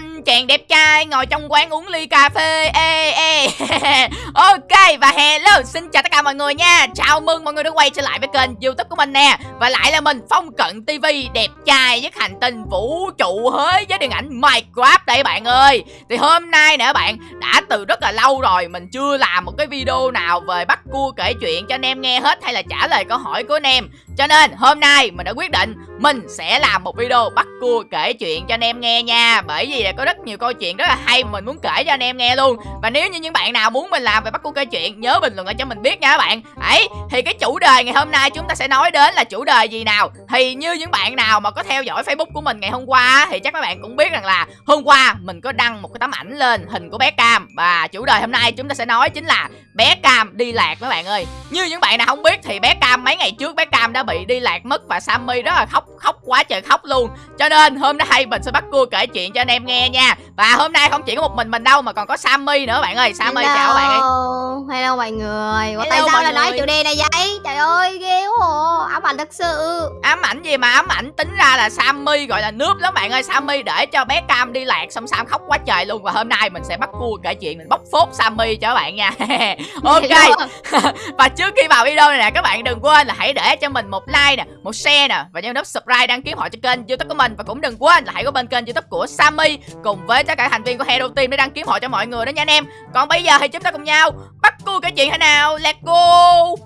anh chàng đẹp trai ngồi trong quán uống ly cà phê. Ê ê, ok, và hello, xin chào tất cả mọi người nha. Chào mừng mọi người đã quay trở lại với kênh youtube của mình nè. Và lại là mình, phong cận tv đẹp trai với hành tinh vũ trụ hới với điện ảnh minecraft đây bạn ơi. Thì hôm nay nè bạn, đã từ rất là lâu rồi mình chưa làm một cái video nào về bắt cua kể chuyện cho anh em nghe hết hay là trả lời câu hỏi của anh em. Cho nên, hôm nay mình đã quyết định mình sẽ làm một video bắt cua kể chuyện cho anh em nghe nha. Bởi vì là có rất rất nhiều câu chuyện rất là hay mình muốn kể cho anh em nghe luôn. Và nếu như những bạn nào muốn mình làm về bắt cua kể chuyện, Nhớ bình luận lại cho mình biết nha các bạn. Ấy, thì cái chủ đề ngày hôm nay chúng ta sẽ nói đến là chủ đề gì nào? Thì như những bạn nào mà có theo dõi facebook của mình ngày hôm qua Thì chắc các bạn cũng biết rằng là hôm qua mình có đăng một cái tấm ảnh lên hình của bé Cam. Và chủ đề hôm nay chúng ta sẽ nói chính là bé Cam đi lạc các bạn ơi. Như những bạn nào không biết thì bé Cam, mấy ngày trước bé Cam đã bị đi lạc mất Và Sammy rất là khóc khóc quá trời khóc luôn. Cho nên hôm nay mình sẽ bắt cua kể chuyện cho anh em nghe nha. Và hôm nay không chỉ có một mình mình đâu mà còn có Sammy nữa bạn ơi. Sammy Hello. chào bạn ấy. Hello mọi người. Ủa, Tại sao lại nói chủ đề này vậy? Trời ơi ghê quá à. Ám ảnh thật sự. Ám ảnh gì mà ám ảnh? Tính ra là Sammy gọi là nước lắm bạn ơi. Sammy để cho bé Cam đi lạc xong Sam khóc quá trời luôn. Và hôm nay mình sẽ bắt cua kể chuyện mình bóc phốt Sammy cho các bạn nha. Ok. Hello. và trước khi vào video này nè các bạn đừng quên là hãy để cho mình một like nè một share nè. Và nhấn nút subscribe đăng ký họ cho kênh youtube của mình. Và cũng đừng quên là hãy có bên kênh youtube của Sammy cùng với tất cả thành viên của Hero Team để đăng ký họ cho mọi người đó nha anh em. Còn bây giờ thì chúng ta cùng nhau bắt cua cái chuyện thế nào? Let's go.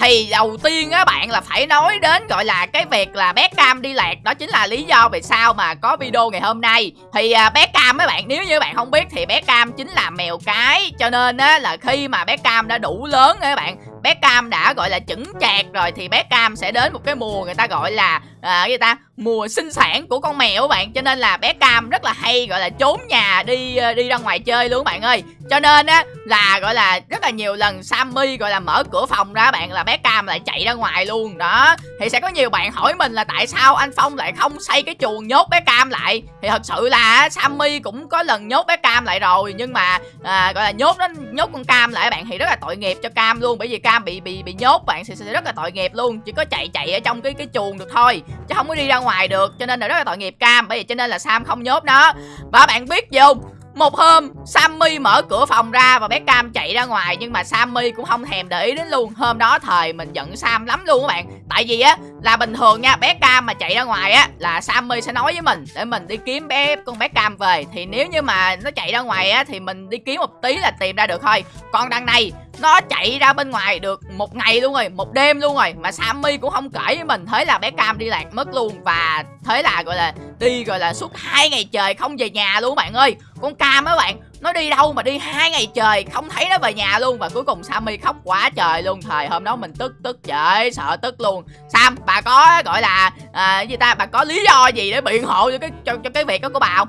Thì đầu tiên á bạn là phải nói đến gọi là cái việc là bé Cam đi lạc. Đó chính là lý do vì sao mà có video ngày hôm nay. Thì à, bé Cam mấy bạn nếu như bạn không biết thì bé Cam chính là mèo cái. Cho nên á là khi mà bé Cam đã đủ lớn á các bạn bé Cam đã gọi là chững chạc rồi thì bé Cam sẽ đến một cái mùa người ta gọi là à, cái gì ta? Mùa sinh sản của con mèo các bạn. Cho nên là bé Cam rất là hay gọi là trốn nhà đi ờ, đi ra ngoài chơi luôn các bạn ơi. Cho nên á là gọi là rất là nhiều lần Sammy gọi là mở cửa phòng ra bạn là bé Cam lại chạy ra ngoài luôn. Đó thì sẽ có nhiều bạn hỏi mình là tại sao anh Phong lại không xây cái chuồng nhốt bé Cam lại? Thì thật sự là Sammy cũng có lần nhốt bé Cam lại rồi nhưng mà à, gọi là nhốt nó nhốt con Cam lại bạn thì rất là tội nghiệp cho Cam luôn. Bởi vì Cam bị bị bị nhốt bạn sẽ sẽ rất là tội nghiệp luôn. Chỉ có chạy chạy ở trong cái cái chuồng được thôi, chứ không có đi ra ngoài được. Cho nên là rất là tội nghiệp Cam. Bởi vì cho nên là Sam không nhốt nó. Và bạn biết gì không? Một hôm, Sammy mở cửa phòng ra và bé Cam chạy ra ngoài. Nhưng mà Sammy cũng không thèm để ý đến luôn. Hôm đó thời mình giận Sam lắm luôn các bạn. Tại vì á, là bình thường nha, bé Cam mà chạy ra ngoài á, là Sammy sẽ nói với mình để mình đi kiếm bé con bé Cam về. Thì nếu như mà nó chạy ra ngoài á, thì mình đi kiếm một tí là tìm ra được thôi. Còn đằng này nó chạy ra bên ngoài được một ngày luôn rồi một đêm luôn rồi mà Sammy cũng không kể với mình. Thế là bé Cam đi lạc mất luôn và thế là gọi là đi gọi là suốt hai ngày trời không về nhà luôn bạn ơi. Con Cam á bạn nó đi đâu mà đi hai ngày trời không thấy nó về nhà luôn và cuối cùng Sammy khóc quá trời luôn. Thời hôm đó mình tức tức trời sợ tức luôn. Sam bà có gọi là à, gì ta bà có lý do gì để biện hộ cho cái cho, cho cái việc đó của bà không?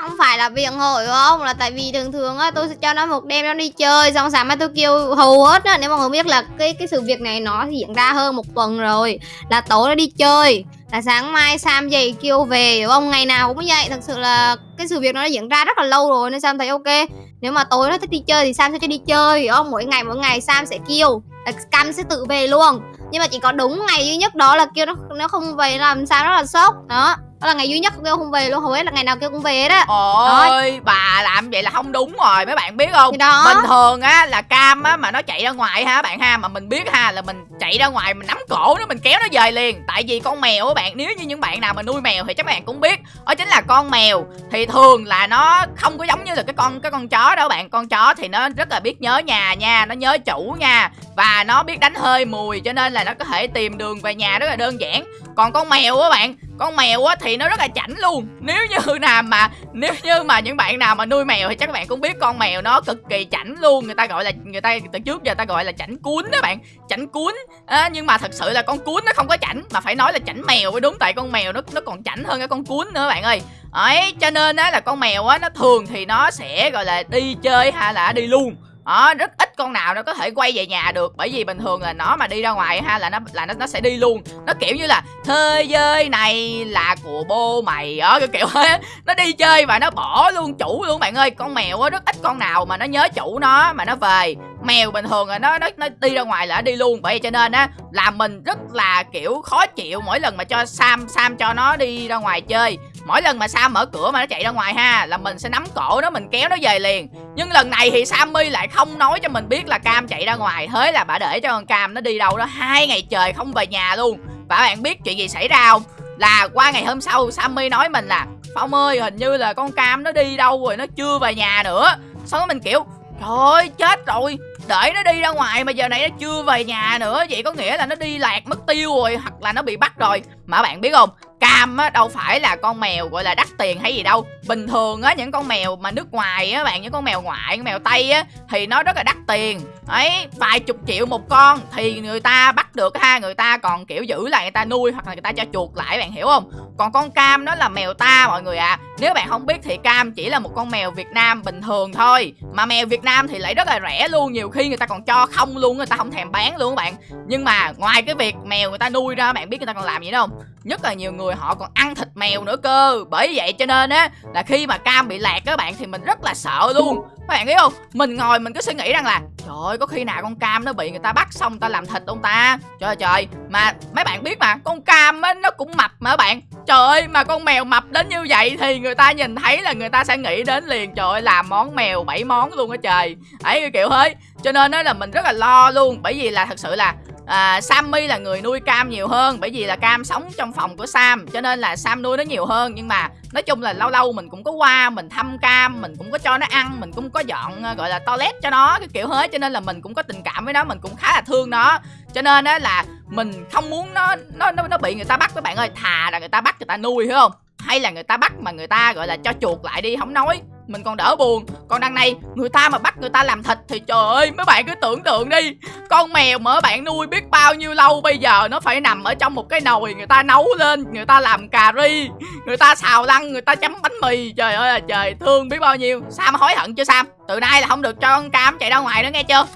Không phải là việc hội không? Là tại vì thường thường á, tôi sẽ cho nó một đêm nó đi chơi, Xong sáng mai tôi kêu hầu hết á, Nếu mọi người biết là cái cái sự việc này nó diễn ra hơn một tuần rồi, Là tối nó đi chơi, là sáng mai Sam dậy kêu về ông không? Ngày nào cũng vậy, thật sự là cái sự việc nó đã diễn ra rất là lâu rồi, nên Sam thấy ok. Nếu mà tối nó thích đi chơi thì Sam sẽ cho đi chơi hiểu không? Mỗi ngày mỗi ngày Sam sẽ kêu Cam sẽ tự về luôn. Nhưng mà chỉ có đúng ngày duy nhất đó là kêu nó nó không về làm sao rất là sốc, đó đó là ngày duy nhất kêu không về luôn hầu hết là ngày nào kêu cũng về đó. Ôi bà làm vậy là không đúng rồi mấy bạn biết không? Thì đó. Bình thường á là cam á mà nó chạy ra ngoài ha bạn ha mà mình biết ha là mình chạy ra ngoài mình nắm cổ nó mình kéo nó về liền. Tại vì con mèo á bạn nếu như những bạn nào mà nuôi mèo thì chắc bạn cũng biết đó chính là con mèo. Thì thường là nó không có giống như là cái con cái con chó đó bạn. Con chó thì nó rất là biết nhớ nhà nha nó nhớ chủ nha. Và nó biết đánh hơi mùi cho nên là nó có thể tìm đường về nhà rất là đơn giản. Còn con mèo á bạn con mèo á thì nó rất là chảnh luôn. Nếu như nào mà nếu như mà những bạn nào mà nuôi mèo thì chắc các bạn cũng biết con mèo nó cực kỳ chảnh luôn. Người ta gọi là người ta từ trước giờ ta gọi là chảnh cuốn đó bạn. Chảnh cuốn. À, nhưng mà thật sự là con cuốn nó không có chảnh mà phải nói là chảnh mèo mới đúng tại con mèo nó nó còn chảnh hơn cái con cuốn nữa bạn ơi. Ấy cho nên á là con mèo á nó thường thì nó sẽ gọi là đi chơi hay là đi luôn đó rất ít con nào nó có thể quay về nhà được, bởi vì bình thường là nó mà đi ra ngoài ha là nó là nó nó sẽ đi luôn. Nó kiểu như là, thế giới này là của bố mày. Đó cái kiểu ấy nó đi chơi và nó bỏ luôn, chủ luôn bạn ơi. Con mèo á, rất ít con nào mà nó nhớ chủ nó, mà nó về mèo bình thường là nó nó nó đi ra ngoài là nó đi luôn. Bởi vậy cho nên á, là mình rất là, kiểu, khó chịu mỗi lần mà cho sam sam cho nó đi ra ngoài chơi. Mỗi lần mà sam mở cửa mà nó chạy ra ngoài ha, là mình sẽ nắm cổ nó, mình kéo nó về liền. Nhưng lần này thì sammy lại không nói cho mình biết là cam chạy ra ngoài. Thế là bà để cho con cam nó đi đâu đó hai ngày trời không về nhà luôn. Và bạn biết chuyện gì xảy ra không? Là qua ngày hôm sau, sammy nói mình là, phong ơi, hình như là con cam nó đi đâu rồi, nó chưa về nhà nữa. Xong rồi mình kiểu, trời ơi, chết rồi để nó đi ra ngoài mà giờ này nó chưa về nhà nữa. Vậy có nghĩa là nó đi lạc mất tiêu rồi, hoặc là nó bị bắt rồi. Mà bạn biết không cam á, đâu phải là con mèo gọi là đắt tiền hay gì đâu. Bình thường á, những con mèo mà nước ngoài á bạn, những con mèo ngoại, con mèo tây á, thì nó rất là đắt tiền. Ấy, vài chục triệu một con thì người ta bắt được ha, người ta còn kiểu giữ lại, người ta nuôi hoặc là người ta cho chuột lại, bạn hiểu không? Còn con cam nó là mèo ta mọi người ạ. À. nếu bạn không biết thì cam chỉ là một con mèo việt nam bình thường thôi. Mà mèo việt nam thì lại rất là rẻ luôn, nhiều khi người ta còn cho không luôn, người ta không thèm bán luôn các bạn. Nhưng mà ngoài cái việc mèo người ta nuôi ra, bạn biết người ta còn làm gì đâu nhất là nhiều người họ còn ăn thịt mèo nữa cơ. Bởi vậy cho nên á, là khi mà cam bị lạc các bạn, thì mình rất là sợ luôn. Các bạn thấy không? Mình ngồi mình cứ suy nghĩ rằng là, trời ơi, có khi nào con cam nó bị người ta bắt xong ta làm thịt ông ta? Trời ơi, trời mà mấy bạn biết mà, con cam á, nó cũng mập mà các bạn. Trời ơi, mà con mèo mập đến như vậy thì người ta nhìn thấy là người ta sẽ nghĩ đến liền. Trời ơi làm món mèo bảy món luôn á trời. Ấy, kiểu hết cho nên á là mình rất là lo luôn. Bởi vì là thật sự là à, Sammy là người nuôi Cam nhiều hơn bởi vì là Cam sống trong phòng của Sam cho nên là Sam nuôi nó nhiều hơn. Nhưng mà nói chung là lâu lâu mình cũng có qua mình thăm Cam mình cũng có cho nó ăn mình cũng có dọn à, gọi là toilet cho nó cái kiểu hết. Cho nên là mình cũng có tình cảm với nó mình cũng khá là thương nó. Cho nên á là mình không muốn nó nó nó, nó bị người ta bắt các bạn ơi. Thà là người ta bắt người ta nuôi hiểu không? Hay là người ta bắt mà người ta gọi là cho chuột lại đi không nói mình còn đỡ buồn. Còn đằng này người ta mà bắt người ta làm thịt thì trời ơi mấy bạn cứ tưởng tượng đi. Con mèo mà bạn nuôi biết bao nhiêu lâu bây giờ nó phải nằm ở trong một cái nồi người ta nấu lên người ta làm cà ri người ta xào lăn người ta chấm bánh mì. Trời ơi là trời thương biết bao nhiêu. Sam hối hận chưa sam? Từ nay là không được cho con cam chạy ra ngoài nữa nghe chưa?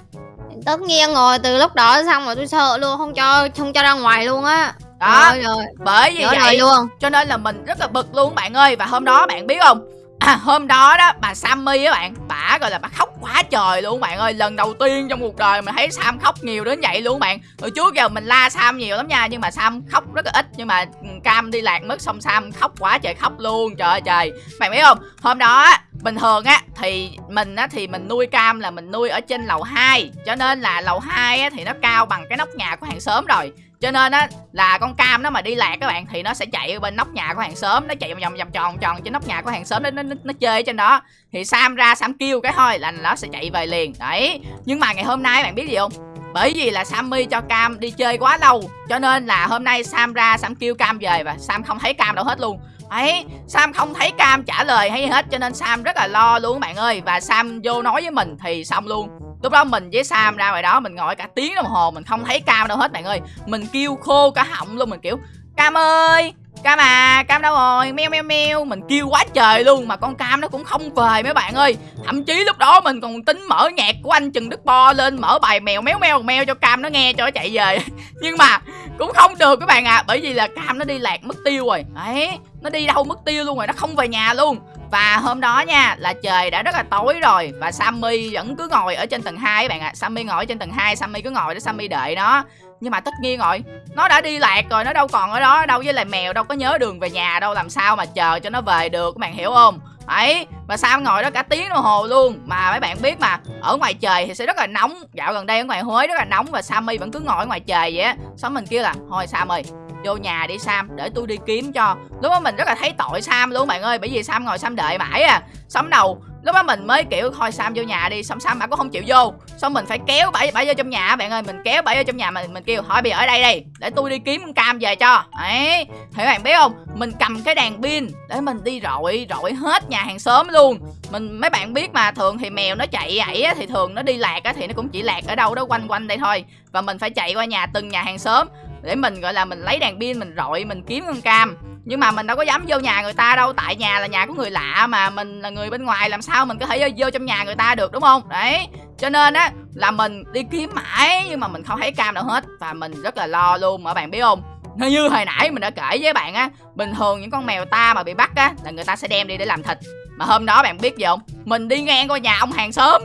Tất nhiên rồi từ lúc đó xong rồi tôi sợ luôn không cho không cho ra ngoài luôn á. Đó rồi, rồi. bởi vì Nhớ vậy luôn. cho nên là mình rất là bực luôn bạn ơi. Và hôm đó bạn biết không À, hôm đó đó bà Sammy á bạn bà gọi là bà khóc quá trời luôn bạn ơi. Lần đầu tiên trong cuộc đời mình thấy Sam khóc nhiều đến vậy luôn bạn. Hồi trước giờ mình la Sam nhiều lắm nha nhưng mà Sam khóc rất là ít nhưng mà ừ, Cam đi lạc mất xong Sam khóc quá trời khóc luôn trời ơi trời. Bạn biết không hôm đó bình thường á thì mình á thì mình nuôi cam là mình nuôi ở trên lầu 2 cho nên là lầu 2 á thì nó cao bằng cái nóc nhà của hàng xóm rồi cho nên á là con cam nó mà đi lạc các bạn thì nó sẽ chạy bên nóc nhà của hàng xóm nó chạy vòng vòng vòng tròn tròn trên nóc nhà của hàng xóm nó nó, nó, chơi ở trên đó. Thì sam ra sam kêu cái thôi là nó sẽ chạy về liền. Đấy. Nhưng mà ngày hôm nay bạn biết gì không? Bởi vì là Sammy cho Cam đi chơi quá lâu Cho nên là hôm nay Sam ra Sam kêu Cam về Và Sam không thấy Cam đâu hết luôn. Ấy Sam không thấy Cam trả lời hay hết Cho nên Sam rất là lo luôn bạn ơi. Và Sam vô nói với mình thì xong luôn lúc đó mình với sam ra ngoài đó, mình ngồi cả tiếng đồng hồ, mình không thấy cam đâu hết bạn ơi. Mình kêu khô cả họng luôn, mình kiểu, cam ơi, cam à cam đâu rồi? Meo meo meo. Mình kêu quá trời luôn, mà con cam nó cũng không về mấy bạn ơi. Thậm chí lúc đó mình còn tính mở nhạc của anh trần đức bo lên, mở bài mèo méo meo meo cho cam nó nghe cho nó chạy về. Nhưng mà cũng không được các bạn à bởi vì là cam nó đi lạc mất tiêu rồi. Đấy nó đi đâu mất tiêu luôn rồi, nó không về nhà luôn và hôm đó nha, là trời đã rất là tối rồi Và Sammy vẫn cứ ngồi ở trên tầng 2 bạn ạ. À. Sammy ngồi ở trên tầng 2 Sammy cứ ngồi để Sammy đợi nó. Nhưng mà tất nhiên rồi, Nó đã đi lạc rồi, Nó đâu còn ở đó, đâu Với lại mèo, đâu có nhớ đường về nhà đâu, Làm sao mà chờ cho nó về được, Các bạn hiểu không? Ấy, mà sao ngồi đó cả tiếng đồng hồ luôn. Mà mấy bạn biết mà, Ở ngoài trời thì sẽ rất là nóng. Dạo gần đây ở ngoài Huế rất là nóng Và Sammy vẫn cứ ngồi ở ngoài trời vậy á. Xong mình kêu là, Thôi Sam ơi vô nhà đi Sam để tôi đi kiếm cho. Lúc đó mình rất là thấy tội Sam luôn bạn ơi bởi vì Sam ngồi Sam đợi mãi à. Sống đầu lúc đó mình mới kiểu thôi Sam vô nhà đi xong Sam bà cũng không chịu vô. Xong mình phải kéo bà, bà vô trong nhà bạn ơi mình kéo bà vô trong nhà mình mình kêu thôi bây giờ ở đây đi để tôi đi kiếm con cam về cho. Ấy thì bạn biết không mình cầm cái đèn pin để mình đi rọi rọi hết nhà hàng xóm luôn. Mình mấy bạn biết mà thường thì mèo nó chạy ấy á thì thường nó đi lạc á thì nó cũng chỉ lạc ở đâu đó quanh quanh đây thôi. Và mình phải chạy qua nhà từng nhà hàng xóm để mình gọi là mình lấy đèn pin mình rọi mình kiếm con cam. Nhưng mà mình đâu có dám vô nhà người ta đâu tại nhà là nhà của người lạ mà mình là người bên ngoài làm sao mình có thể vô, vô trong nhà người ta được đúng không? Đấy cho nên á là mình đi kiếm mãi nhưng mà mình không thấy cam đâu hết và mình rất là lo luôn mà bạn biết không? Nó như hồi nãy mình đã kể với bạn á bình thường những con mèo ta mà bị bắt á là người ta sẽ đem đi để làm thịt. Mà hôm đó bạn biết gì không? Mình đi ngang qua nhà ông hàng xóm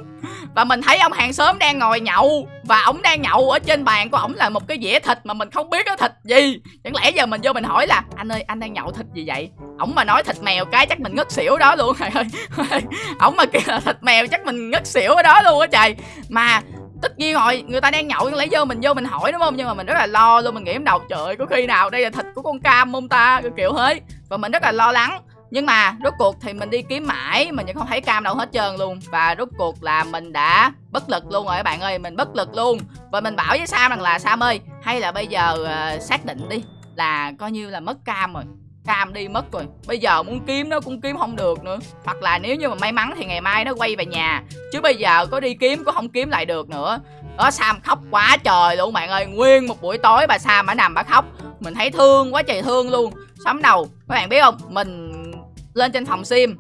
và mình thấy ông hàng xóm đang ngồi nhậu và ổng đang nhậu ở trên bàn của ổng là một cái dĩa thịt mà mình không biết có thịt gì. Chẳng lẽ giờ mình vô mình hỏi là anh ơi anh đang nhậu thịt gì vậy? Ổng mà nói thịt mèo cái chắc mình ngất xỉu đó luôn. Trời ơi. Ổng mà kêu là thịt mèo chắc mình ngất xỉu ở đó luôn á trời. Mà tất nhiên rồi người ta đang nhậu lấy vô mình vô mình hỏi đúng không? Nhưng mà mình rất là lo luôn mình nghĩ đầu trời ơi, có khi nào đây là thịt của con cam không ta? Kiểu kiểu và mình rất là lo lắng nhưng mà rốt cuộc thì mình đi kiếm mãi mình vẫn không thấy cam đâu hết trơn luôn. Và rốt cuộc là mình đã bất lực luôn rồi các bạn ơi mình bất lực luôn. Và mình bảo với sam rằng là sam ơi hay là bây giờ uh, xác định đi là coi như là mất cam rồi cam đi mất rồi. Bây giờ muốn kiếm nó cũng kiếm không được nữa. Hoặc là nếu như mà may mắn thì ngày mai nó quay về nhà. Chứ bây giờ có đi kiếm cũng không kiếm lại được nữa. Đó sam khóc quá trời luôn bạn ơi. Nguyên một buổi tối bà sam ở nằm bà khóc. Mình thấy thương quá trời thương luôn. Sắm đầu các bạn biết không? Mình lên trên phòng sim.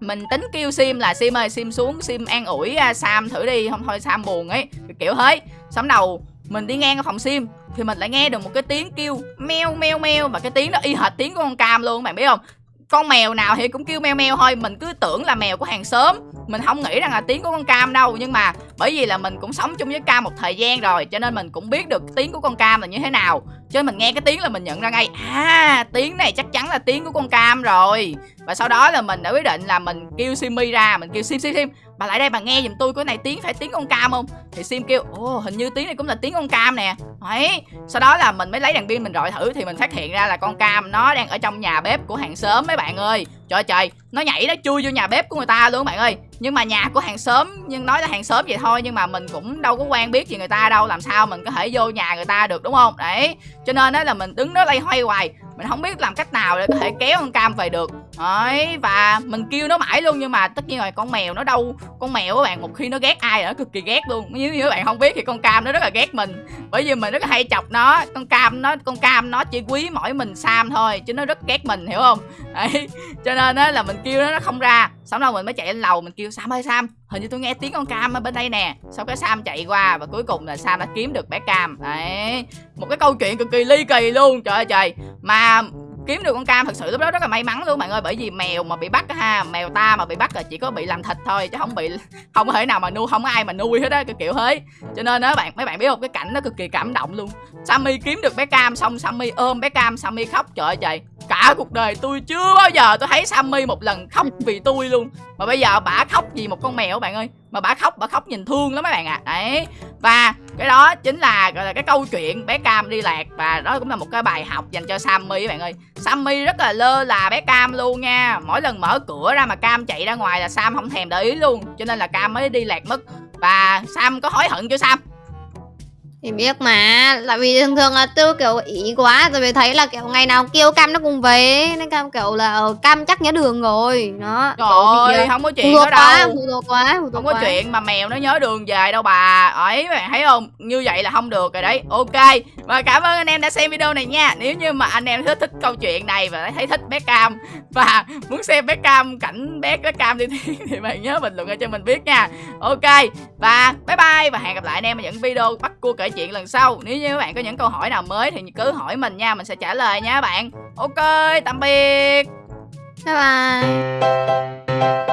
Mình tính kêu sim là sim ơi sim xuống sim an ủi uh, sam thử đi không thôi sam buồn ấy. Kiểu thế. Sắm đầu mình đi ngang ở phòng sim thì mình lại nghe được một cái tiếng kêu meo meo meo và cái tiếng đó y hệt tiếng của con cam luôn bạn biết không? Con mèo nào thì cũng kêu meo meo thôi mình cứ tưởng là mèo của hàng xóm. Mình không nghĩ rằng là tiếng của con cam đâu nhưng mà bởi vì là mình cũng sống chung với cam một thời gian rồi cho nên mình cũng biết được tiếng của con cam là như thế nào cho nên mình nghe cái tiếng là mình nhận ra ngay à tiếng này chắc chắn là tiếng của con cam rồi. Và sau đó là mình đã quyết định là mình kêu simi ra, mình kêu sim sim sim. Bà lại đây bà nghe giùm tôi cái này tiếng phải tiếng con cam không? Thì sim kêu, ồ, hình như tiếng này cũng là tiếng con cam nè. Ấy, sau đó là mình mới lấy đèn pin mình rọi thử thì mình phát hiện ra là con cam nó đang ở trong nhà bếp của hàng xóm mấy bạn ơi trời trời, nó nhảy nó chui vô nhà bếp của người ta luôn bạn ơi. Nhưng mà nhà của hàng xóm, nhưng nói là hàng xóm vậy thôi, nhưng mà mình cũng đâu có quen biết gì người ta đâu, làm sao mình có thể vô nhà người ta được, đúng không? Đấy, cho nên đó là mình đứng đó lay hoay hoài, mình không biết làm cách nào để có thể kéo con cam về được đấy, và mình kêu nó mãi luôn nhưng mà tất nhiên rồi, con mèo nó đâu, con mèo các bạn, một khi nó ghét ai là nó cực kỳ ghét luôn. Nếu như các bạn không biết thì con cam nó rất là ghét mình. Bởi vì mình rất là hay chọc nó, con cam nó, con cam nó chỉ quý mỗi mình sam thôi, chứ nó rất ghét mình, hiểu không? Đấy, cho nên á là mình kêu nó nó không ra. Xong rồi mình mới chạy lên lầu, mình kêu, sam ơi, sam, hình như tôi nghe tiếng con cam ở bên đây nè. Sau cái sam chạy qua và cuối cùng là sam đã kiếm được bé cam. Đấy, một cái câu chuyện cực kỳ ly kỳ luôn, trời ơi trời. Mà kiếm được con cam, thật sự lúc đó rất là may mắn luôn, bạn ơi, bởi vì mèo mà bị bắt ha, mèo ta mà bị bắt là chỉ có bị làm thịt thôi, chứ không bị, không thể nào mà nuôi, không có ai mà nuôi hết á, cái kiểu thế cho nên đó bạn, mấy bạn biết không, cái cảnh nó cực kỳ cảm động luôn. Sammy kiếm được bé cam xong, sammy ôm bé cam, sammy khóc, trời ơi, trời, cả cuộc đời tôi chưa bao giờ tôi thấy sammy một lần khóc vì tôi luôn. Mà bây giờ bả khóc vì một con mèo bạn ơi mà bả khóc bả khóc nhìn thương lắm mấy bạn ạ. À. đấy. Và cái đó chính là, gọi là, cái câu chuyện bé cam đi lạc. Và đó cũng là một cái bài học dành cho sammy các bạn ơi. Sammy rất là lơ là bé cam luôn nha. Mỗi lần mở cửa ra mà cam chạy ra ngoài là sam không thèm để ý luôn. Cho nên là cam mới đi lạc mất. Và sam có hối hận chưa sam thì biết mà Tại vì thường thường là tôi kiểu ý quá Tại vì thấy là kiểu ngày nào kêu Cam nó cùng về Nên Cam kiểu là ờ, Cam chắc nhớ đường rồi Đó. Trời ơi không có chuyện đó đâu. Phụ thuộc quá Không có chuyện mà mèo nó nhớ đường về đâu bà. Ấy bạn thấy không? Như vậy là không được rồi đấy. Ok và cảm ơn anh em đã xem video này nha. Nếu như mà anh em thích thích câu chuyện này Và thấy thích bé Cam Và muốn xem bé Cam, cảnh bé bé Cam đi thiên Thì bạn nhớ bình luận cho mình biết nha. Ok, Và bye bye Và hẹn gặp lại anh em ở những video bắt cua kể chuyện lần sau. Nếu như các bạn có những câu hỏi nào mới thì cứ hỏi mình nha, mình sẽ trả lời nha các bạn. Ok, tạm biệt. Bye bye.